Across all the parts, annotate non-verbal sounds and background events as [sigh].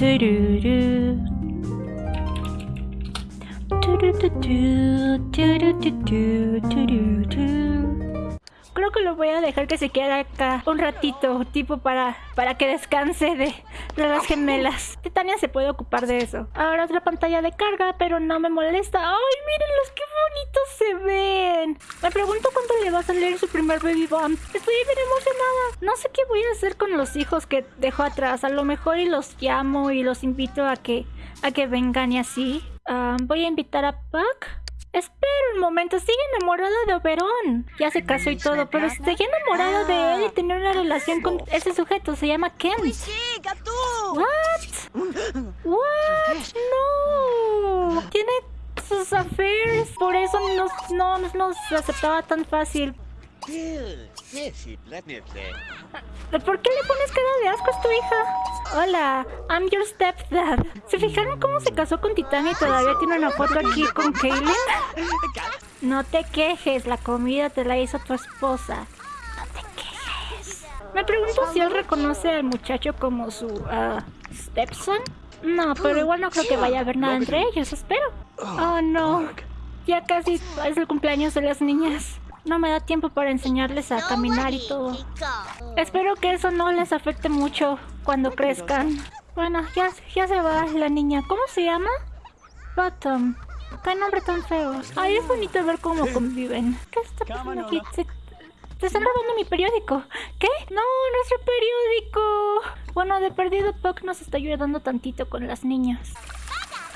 Do do do. Do do do do do do do do do do. Creo que lo voy a dejar que se quede acá un ratito, tipo para, para que descanse de, de las gemelas. [laughs] Titania se puede ocupar de eso. Ahora otra pantalla de carga, pero no me molesta. ¡Ay, mírenlos qué bonitos se ven! Me pregunto cuándo le va a salir su primer baby bump. Estoy bien emocionada. No sé qué voy a hacer con los hijos que dejó atrás. A lo mejor y los llamo y los invito a que, a que vengan y así. Ah, voy a invitar a Puck. Espera un momento, sigue enamorada de Oberon. Ya se casó y todo, pero sigue enamorada de él y tiene una relación con ese sujeto. Se llama Kent. What? What? No. Tiene sus affairs. Por eso no, no, no nos aceptaba tan fácil. ¿Por qué le pones cara de asco a tu hija? Hola, I'm your stepdad. ¿Se fijaron cómo se casó con Titania y todavía tiene una foto aquí con Kaylin? No te quejes, la comida te la hizo tu esposa. No te quejes. Me pregunto si él reconoce al muchacho como su uh, stepson. No, pero igual no creo que vaya a haber nada entre ellos, espero. Oh no, ya casi es el cumpleaños de las niñas. No me da tiempo para enseñarles a caminar y todo. Espero que eso no les afecte mucho cuando crezcan. Bueno, ya, ya se va la niña. ¿Cómo se llama? Bottom. Qué nombre tan feo. Ay, es bonito ver cómo conviven. ¿Qué está pasando aquí? Se- te están robando mi periódico. ¿Qué? No, nuestro periódico. Bueno, de perdido Puck nos está ayudando tantito con las niñas.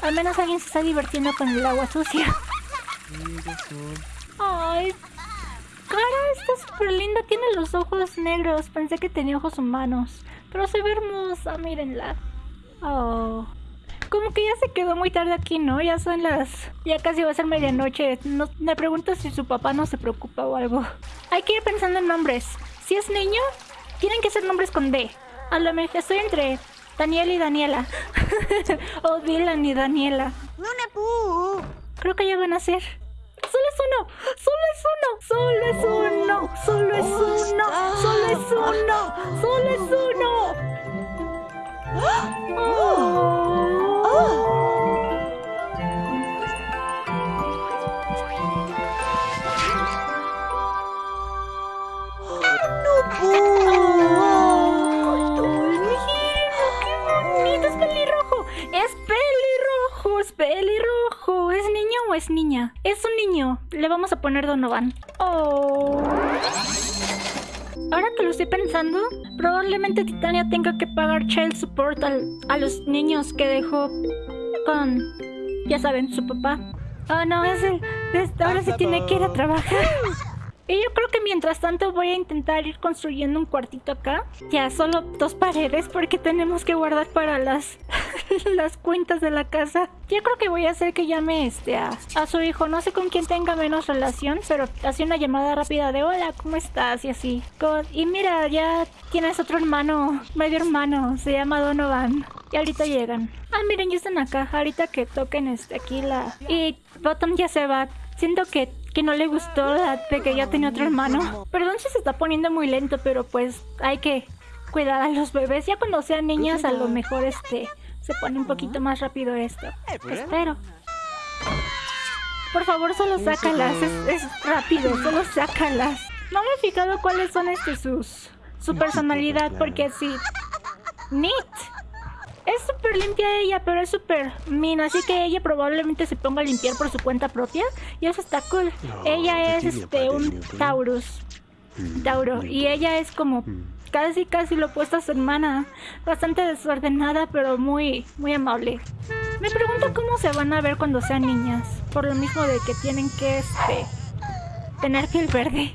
Al menos alguien se está divirtiendo con el agua sucia. Ay, Cara está súper linda, tiene los ojos negros. Pensé que tenía ojos humanos. Pero se ve hermosa, mírenla. Oh. Como que ya se quedó muy tarde aquí, ¿no? Ya son las... Ya casi va a ser medianoche. No, me pregunto si su papá no se preocupa o algo. Hay que ir pensando en nombres. Si es niño, tienen que ser nombres con D. A lo mejor estoy entre Daniel y Daniela. [laughs] o Dylan y Daniela. Creo que ya van a ser. Solo es uno, solo es uno, solo es uno, solo es uno, solo es uno, solo es uno. ¡Ay, mira, qué bonito! ¡Es pelirrojo! ¡Es pelirrojo! ¡Es pelirrojo! ¿Es niña? Es un niño. Le vamos a poner Donovan. Oh. Ahora que lo estoy pensando, probablemente Titania tenga que pagar child support al- a los niños que dejó con, ya saben, su papá. Oh no, es el, ahora sí tiene que ir a trabajar. Y yo creo que mientras tanto voy a intentar ir construyendo un cuartito acá. Ya solo dos paredes porque tenemos que guardar para las, [laughs] las cuentas de la casa. Yo creo que voy a hacer que llame este a, a su hijo. No sé con quién tenga menos relación, pero hace una llamada rápida de hola, ¿cómo estás? Y así. God, Y mira, ya tienes otro hermano, medio hermano, se llama Donovan. Y ahorita llegan. Ah, miren, ya están acá. Ahorita que toquen este aquí la... Y Bottom ya se va. Siento que, que no le gustó la de que ya tenía otro hermano. Perdón si se está poniendo muy lento, pero pues hay que cuidar a los bebés. Ya cuando sean niñas a lo mejor este se pone un poquito más rápido esto. Espero. Por favor, solo sácalas. Es, es rápido, solo sácalas. No me he fijado cuáles son este sus su personalidad, porque sí. Neat. Es súper limpia ella, pero es súper mean, así que ella probablemente se ponga a limpiar por su cuenta propia. Y eso está cool. ella es este un Taurus. Tauro. Y ella es como casi casi lo opuesto a su hermana. Bastante desordenada, pero muy, muy amable. Me pregunto cómo se van a ver cuando sean niñas. Por lo mismo de que tienen que este tener piel verde.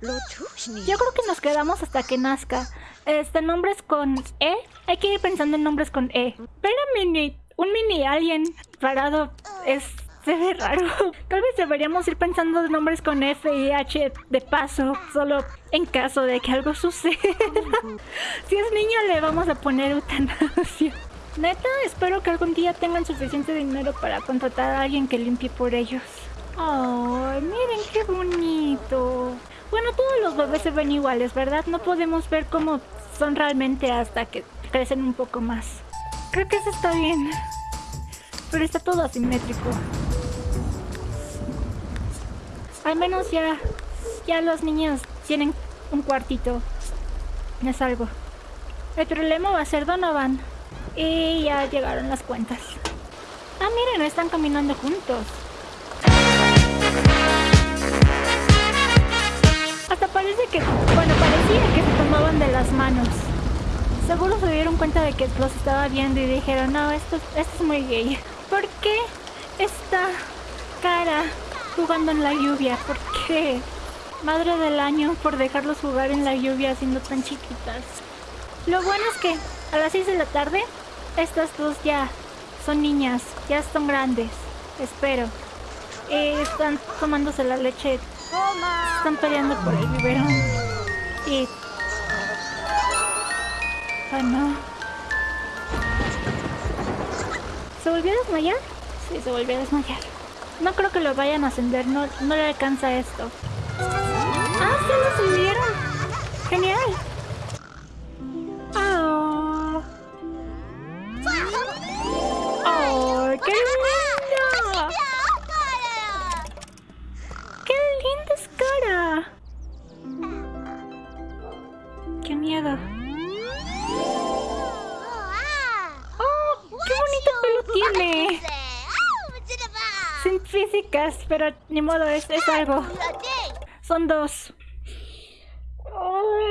Yo creo que nos quedamos hasta que nazca. Este, nombres con E. Hay que ir pensando en nombres con E. Ver a mini, un mini alien parado es... Se ve raro. Tal vez deberíamos ir pensando en nombres con F y H de paso, solo en caso de que algo suceda. [laughs] si es niño le vamos a poner eutanasia. Neta, espero que algún día tengan suficiente dinero para contratar a alguien que limpie por ellos. Ay, miren bonito. Bueno, todos los bebés se ven iguales, ¿verdad? No podemos ver cómo son realmente hasta que crecen un poco más. Creo que eso está bien. Pero está todo asimétrico. Al menos ya, ya los niños tienen un cuartito. Es algo. El problema va a ser Donovan. Y ya llegaron las cuentas. Ah, miren, están caminando juntos. Hasta parece que, bueno, parecía que se tomaban de las manos. Seguro se dieron cuenta de que los estaba viendo y dijeron, no, esto, esto es muy gay. ¿Por qué esta cara jugando en la lluvia? ¿Por qué? Madre del año por dejarlos jugar en la lluvia siendo tan chiquitas. Lo bueno es que a las 6 de la tarde, estas dos ya son niñas, ya están grandes, espero. Eh, están tomándose la leche, están peleando por el biberón. Y... Ah, no. ¿Se volvió a desmayar? Sí, se volvió a desmayar. No creo que lo vayan a ascender, no, no le alcanza esto. ¡Ah, se lo subieron! ¡Genial! Físicas, pero ni modo, es, es algo. Son dos. Oh.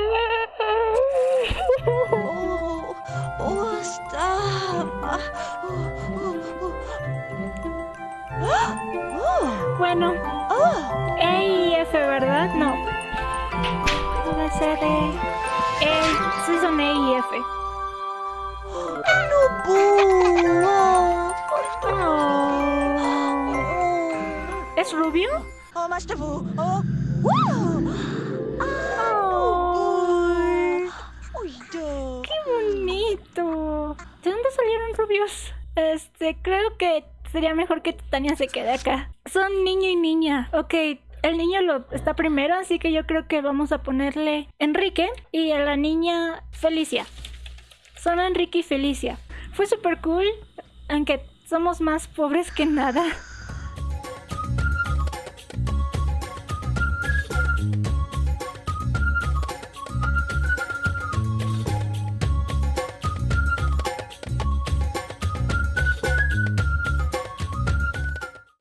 Bueno, Oh, E y F, ¿verdad? No. Debe ser E. E. Sí, son E y F. ¿Es rubio? oh. Oh. ¡Qué bonito! ¿De dónde salieron rubios? Este, creo que sería mejor que Titania se quede acá. Son niño y niña. Ok, el niño lo está primero, así que yo creo que vamos a ponerle Enrique y a la niña Felicia. Son Enrique y Felicia. Fue súper cool, aunque somos más pobres que nada.